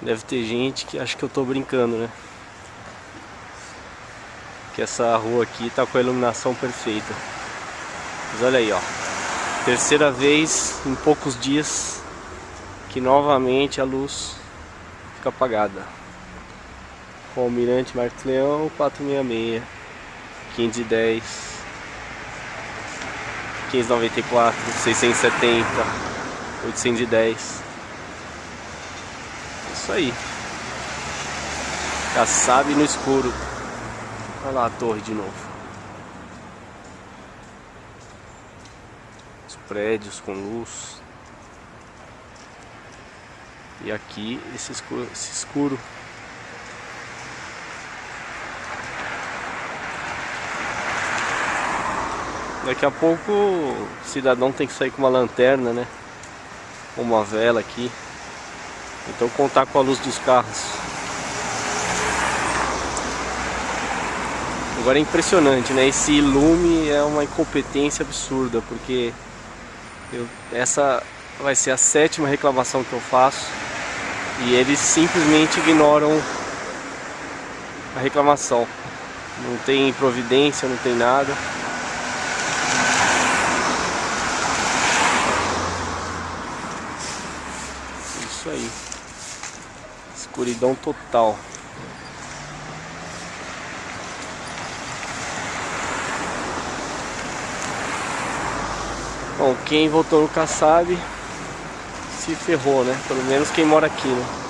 Deve ter gente que acha que eu tô brincando, né? Que essa rua aqui tá com a iluminação perfeita. Mas olha aí, ó. Terceira vez em poucos dias que novamente a luz fica apagada. Com o Almirante Marcos Leão 466, 510, 594, 670, 810 isso aí. Já sabe no escuro. Olha lá a torre de novo. Os prédios com luz. E aqui esse escuro. Esse escuro. Daqui a pouco o cidadão tem que sair com uma lanterna, né? Uma vela aqui. Então contar com a luz dos carros. Agora é impressionante, né? Esse lume é uma incompetência absurda, porque eu, essa vai ser a sétima reclamação que eu faço e eles simplesmente ignoram a reclamação. Não tem providência, não tem nada. Isso aí. Escuridão total. Bom, quem voltou no Kassab se ferrou, né? Pelo menos quem mora aqui, né?